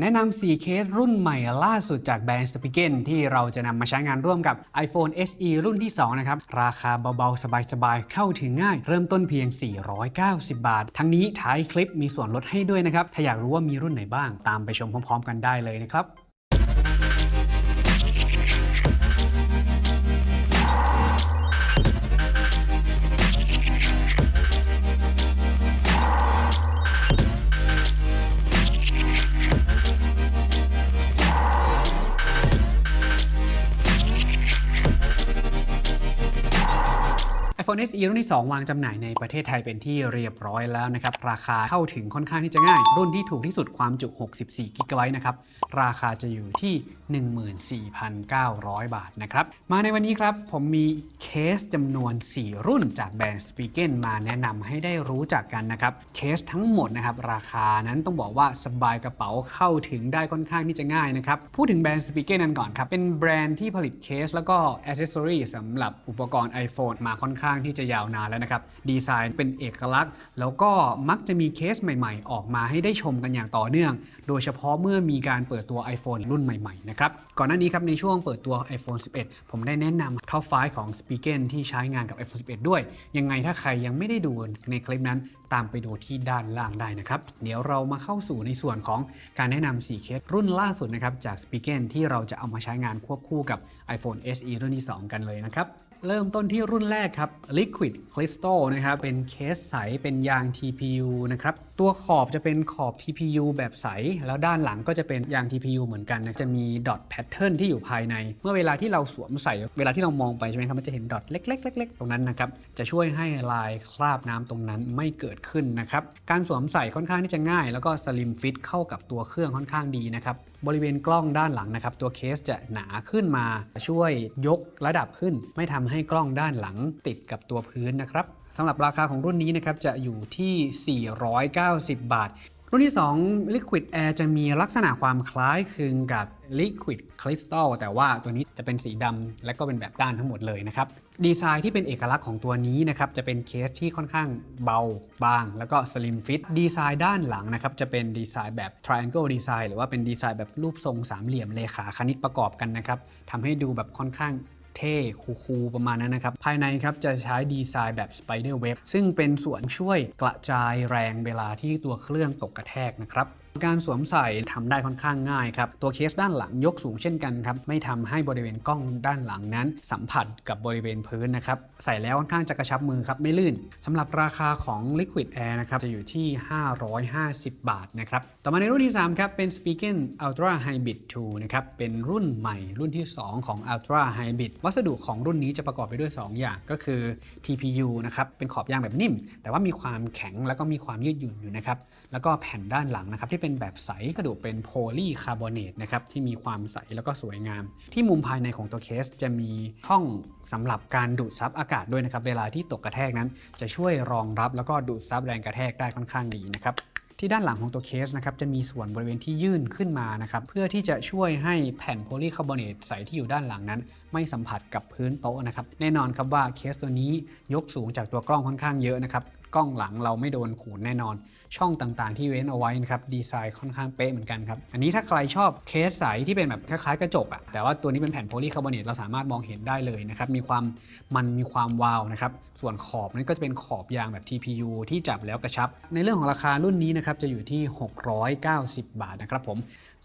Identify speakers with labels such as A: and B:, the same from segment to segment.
A: แนะนำ4เคสรุ่นใหม่ล่าสุดจากแบรนด์สปิเกนที่เราจะนำมาใช้งานร่วมกับ iPhone SE รุ่นที่ 2 นะครับ ราคาเบาๆ สบายๆ เข้าถึงง่าย เริ่มต้นเพียง 490 บาท ทั้งนี้ท้ายคลิปมีส่วนลดให้ด้วยนะครับ ถ้าอยากรู้ว่ามีรุ่นไหนบ้างตามไปชมพร้อมๆ กันได้เลยนะครับ iPhone SE รุ่นที่ 2 วางจำหน่ายในประเทศไทยเป็นที่เรียบร้อยแล้วนะครับ ราคาเข้าถึงค่อนข้างที่จะง่าย รุ่นที่ถูกที่สุดความจุ 64 g b นะครับ ราคาจะอยู่ที่ 14,900 บาทนะครับ มาในวันนี้ครับ ผมมีเค สจำนวน 4 รุ่นจากแบรนด์ s p i g e n มาแนะนำให้ได้รู้จักกันนะครับ เคสทั้งหมดนะครับราคานั้นต้องบอกว่าสบายกระเป๋าเข้าถึงได้ค่อนข้างที่จะง่ายนะครับ พูดถึงแบรนด์ s p i g e n นั้นก่อนครับ เป็นแบรนด์ที่ผลิตเคส แล้วก็อ c เซสซอรีสำหรับอุปกรณ์ iPhone มาค่อนข้างที่จะยาวนานแล้วนะครับ ดีไซน์เป็นเอกลักษณ์ แล้วก็มักจะมีเคสใหม่ ๆ ออกมาให้ได้ชมกันอย่างต่อเนื่อง โดยเฉพาะเมื่อมีการเปิดตัว iPhone รุ่นใหม่ๆนะครับก่อนหน้านี้ครับในช่วงเปิดตัว iPhone 11 ผมได้แนะนำท็อป5ของ s p e a k e n ที่ใช้งานกับ iPhone 11 ด้วย ยังไงถ้าใครยังไม่ได้ดูในคลิปนั้นตามไปดูที่ด้านล่างได้นะครับ เดี๋ยวเรามาเข้าสู่ในส่วนของการแนะนำ4เคสรุ่นล่าสุดนะครับจาก s p e a k e n ที่เราจะเอามาใช้งานควบคู่กับ iPhone SE รุ่นที่ 2 กันเลยนะครับ เริ่มต้นที่รุ่นแรกครับ Liquid Crystal นะครับ เป็นเคสใส เป็นยาง TPU นะครับ ตัวขอบจะเป็นขอบ TPU แบบใส แล้วด้านหลังก็จะเป็นยาง TPU เหมือนกันนะ จะมีดอทแพทเทิร์นที่อยู่ภายใน เมื่อเวลาที่เราสวมใส่ เวลาที่เรามองไปใช่ไหมครับ มันจะเห็นดอทเล็กๆเล็กๆ ตรงนั้นนะครับ จะช่วยให้ลายคราบน้ำตรงนั้นไม่เกิดขึ้นนะครับ การสวมใส่ค่อนข้างที่จะง่าย แล้วก็สลิมฟิตเข้ากับตัวเครื่องค่อนข้างดีนะครับ บริเวณกล้องด้านหลังนะครับ ตัวเคสจะหนาขึ้นมาช่วยยกระดับขึ้น ไม่ทำให้กล้องด้านหลังติดกับตัวพื้นนะครับสำหรับราคาของรุ่นนี้นะครับจะอยู่ที่ 490 บาท รุ่นที่ 2 Liquid Air จะมีลักษณะความคล้ายคลึงกับ Liquid Crystal แต่ว่าตัวนี้จะเป็นสีดำและก็เป็นแบบด้านทั้งหมดเลยนะครับ ดีไซน์ที่เป็นเอกลักษณ์ของตัวนี้นะครับ จะเป็นเคสที่ค่อนข้างเบา บาง แล้วก็ Slim Fit ดีไซน์ด้านหลังนะครับ จะเป็นดีไซน์แบบ Triangle Design หรือว่าเป็นดีไซน์แบบรูปทรงสามเหลี่ยมเลขาคณิตประกอบกันนะครับทำให้ดูแบบค่อนข้าง เท่คูลๆประมาณนั้นนะครับ ภายในครับจะใช้ดีไซน์แบบสไปเดอร์เว็บซึ่งเป็นส่วนช่วยกระจายแรงเวลาที่ตัวเครื่องตกกระแทกนะครับ การสวมใส่ทำได้ค่อนข้างง่ายครับ ตัวเคสด้านหลังยกสูงเช่นกันครับ ไม่ทำให้บริเวณกล้องด้านหลังนั้น สัมผัสกับบริเวณพื้นนะครับ ใส่แล้วค่อนข้างจะกระชับมือครับ ไม่ลื่นสำหรับราคาของ Liquid Air นะครับ จะอยู่ที่ 550 บาทนะครับ ต่อมาในรุ่นที่ 3 ครับ เป็น s p e a k e n Ultra Hybrid 2 นะครับ เป็นรุ่นใหม่รุ่นที่ 2 ของ Ultra Hybrid วัสดุของรุ่นนี้จะประกอบไปด้วย 2 อย่างก็คือ TPU นะครับ เป็นขอบยางแบบนิ่ม แต่ว่ามีความแข็งแล้วก็มีความยืดหยุ่นอยู่นะครับ แล้วก็แผ่นด้านหลังนะครับที่เป็นแบบใสกระจกเป็นโพลีคาร์บอเนตนะครับที่มีความใสแล้วก็สวยงาม ที่มุมภายในของตัวเคสจะมีช่องสำหรับการดูดซับอากาศด้วยนะครับเวลาที่ตกกระแทกนั้น จะช่วยรองรับแล้วก็ดูดซับแรงกระแทกได้ค่อนข้างดีนะครับที่ด้านหลังของตัวเคสนะครับจะมีส่วนบริเวณที่ยื่นขึ้นมานะครับเพื่อที่จะช่วยให้แผ่นโพลีคาร์บอเนตใสที่อยู่ด้านหลังนั้น ไม่สัมผัสกับพื้นโต๊ะนะครับแน่นอนครับว่าเคสตัวนี้ยกสูงจากตัวกล้องค่อนข้างเยอะนะครับกล้องหลังเราไม่โดนขูดแน่นอน ช่องต่างๆ ที่เว้นเอาไว้นะครับดีไซน์ค่อนข้างเป๊ะเหมือนกันครับ อันนี้ถ้าใครชอบเคสใสที่เป็นแบบคล้ายๆกระจกอะแต่ว่าตัวนี้เป็นแผ่นโพลีคาร์บอเนตเราสามารถมองเห็นได้เลยนะครับ มีความมันมีความวาวนะครับ ส่วนขอบนั้นก็จะเป็นขอบยางแบบ TPU ที่จับแล้วกระชับ ในเรื่องของราคารุ่นนี้นะครับจะอยู่ที่ 690 บาทนะครับผม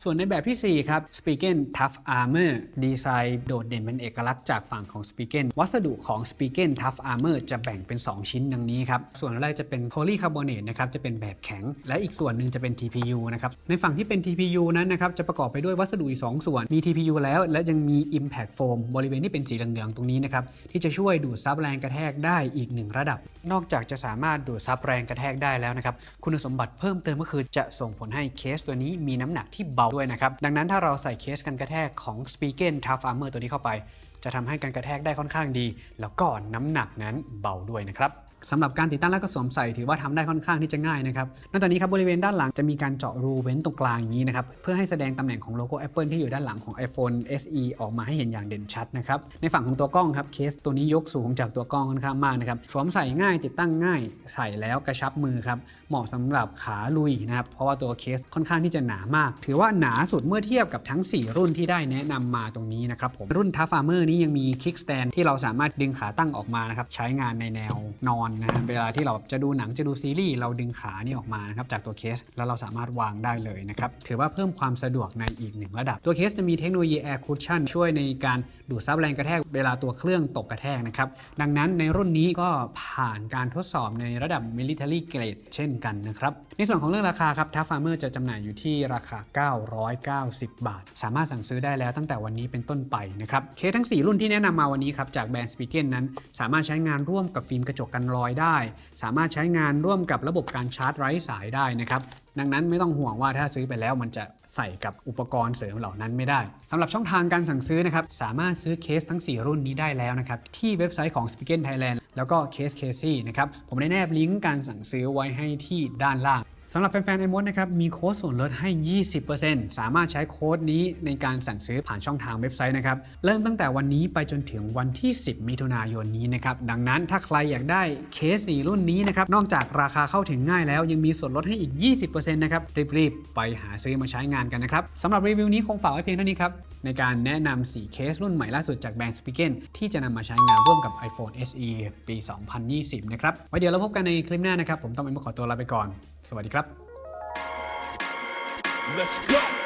A: ส่วนในแบบที่ 4 ครับ s p e a k e n Tough Armor ดีไซน์โดดเด่นเป็นเอกลักษณ์จากฝั่งของ s p e a k e n วัสดุของ s p e a k e n Tough Armor จะแบ่งเป็น 2 ชิ้นดังนี้ครับ ส่วนแรกจะเป็นโพลีคาร์บอเนตนะครับจะเป็นแบบแข็ง และอีกส่วนหนึ่งจะเป็น TPU นะครับ ในฝั่งที่เป็น TPU นั้นนะครับจะประกอบไปด้วยวัสดุอีก 2 ส่วน มี TPU แล้ว และยังมี Impact Foam บริเวณที่เป็นสีเหลืองๆตรงนี้นะครับที่จะช่วยดูดซับแรงกระแทกได้อีกหนึ่งระดับ นอกจากจะสามารถดูดซับแรงกระแทกได้แล้วนะครับคุณสมบัติเพิ่มเติมก็คือจะส่งผลให้เคสตัวนี้มีน้ำหนักที่เบาด้วยนะครับดังนั้นถ้าเราใส่เคสกันกระแทกของ s p e a k e n Tough Armor ตัวนี้เข้าไป จะทำให้การกระแทกได้ค่อนข้างดี แล้วก็น้ำหนักนั้นเบาด้วยนะครับ สำหรับการติดตั้งและก็สวมใส่ถือว่าทำได้ค่อนข้างที่จะง่ายนะครับ นอกจากนี้ครับบริเวณด้านหลังจะมีการเจาะรูเว้นตรงกลางอย่างนี้นะครับเพื่อให้แสดงตำแหน่งของโลโก้ Apple ที่อยู่ด้านหลังของ iPhone SE ออกมาให้เห็นอย่างเด่นชัดนะครับในฝั่งของตัวกล้องครับเคสตัวนี้ยกสูงจากตัวกล้องค่อนข้างมากนะครับสวมใส่ง่ายติดตั้งง่ายใส่แล้วกระชับมือครับเหมาะสำหรับขาลุยนะครับเพราะว่าตัวเคสค่อนข้างที่จะหนามาก ถือว่าหนาสุดเมื่อเทียบกับทั้ง 4 รุ่นที่ได้แนะนำมาตรงนี้นะครับผมรุ่น Tough Farmer นี้ยังมี Kick Stand ที่เราสามารถดึงขาตั้งออกมานะครับใช้งานในแนวนอนนะฮะเวลาที่เราจะดูหนังจะดูซีรีส์เราดึงขานี่ออกมานะครับจากตัวเคสแล้วเราสามารถวางได้เลยนะครับถือว่าเพิ่มความสะดวกในอีกหนึ่งระดับ ตัวเคสจะมีเทคโนโลยี Air Cushion ช่วยในการดูดซับแรงกระแทกเวลาตัวเครื่องตกกระแทกนะครับดังนั้นในรุ่นนี้ก็ผ่านการทดสอบในระดับ Military Grade เช่นกันนะครับในส่วนของเรื่องราคาครับ Tough Farmer จะจำหน่ายอยู่ที่ราคา 990 บาท สามารถสั่งซื้อได้แล้วตั้งแต่วันนี้เป็นต้นไปนะครับเคสทั้ง 4 รุ่นที่แนะนำมาวันนี้ครับจากแบรนด์ Spigen นั้น สามารถใช้งานร่วมกับฟิล์มกระจกกันรอยได้ สามารถใช้งานร่วมกับระบบการชาร์จไร้สายได้นะครับดังนั้นไม่ต้องห่วงว่าถ้าซื้อไปแล้วมันจะใส่กับอุปกรณ์เสริมเหล่านั้นไม่ได้สำหรับช่องทางการสั่งซื้อนะครับสามารถซื้อเคสทั้ง 4 รุ่นนี้ได้แล้วนะครับที่เว็บไซต์ของ Spigen Thailand แล้วก็เคสเคซี่นะครับผมได้แนบลิงก์การสั่งซื้อไว้ให้ที่ด้านล่าง สำหรับแฟนๆ iMoD นะครับมีโค้ดส่วนลดให้ 20%สามารถใช้โค้ดนี้ในการสั่งซื้อผ่านช่องทางเว็บไซต์นะครับ เริ่มตั้งแต่วันนี้ไปจนถึงวันที่ 10 มิถุนายนนี้นะครับ ดังนั้นถ้าใครอยากได้เคส4รุ่นนี้นะครับ นอกจากราคาเข้าถึงง่ายแล้ว ยังมีส่วนลดให้อีก 20%นะครับ รีบๆ ไปหาซื้อมาใช้งานกันนะครับสำหรับรีวิวนี้คงฝากไว้เพียงเท่านี้ครับ ในการแนะนำ4เคสรุ่นใหม่ล่าสุดจากแบรนด์สปิเกนที่จะนำมาใช้งานร่วมกับ iPhone SE ปี 2020 นะครับ ไว้เดี๋ยวเราพบกันในคลิปหน้านะครับ ผมต้องเอ็มขอตัวลาไปก่อน สวัสดีครับ
B: Let's go.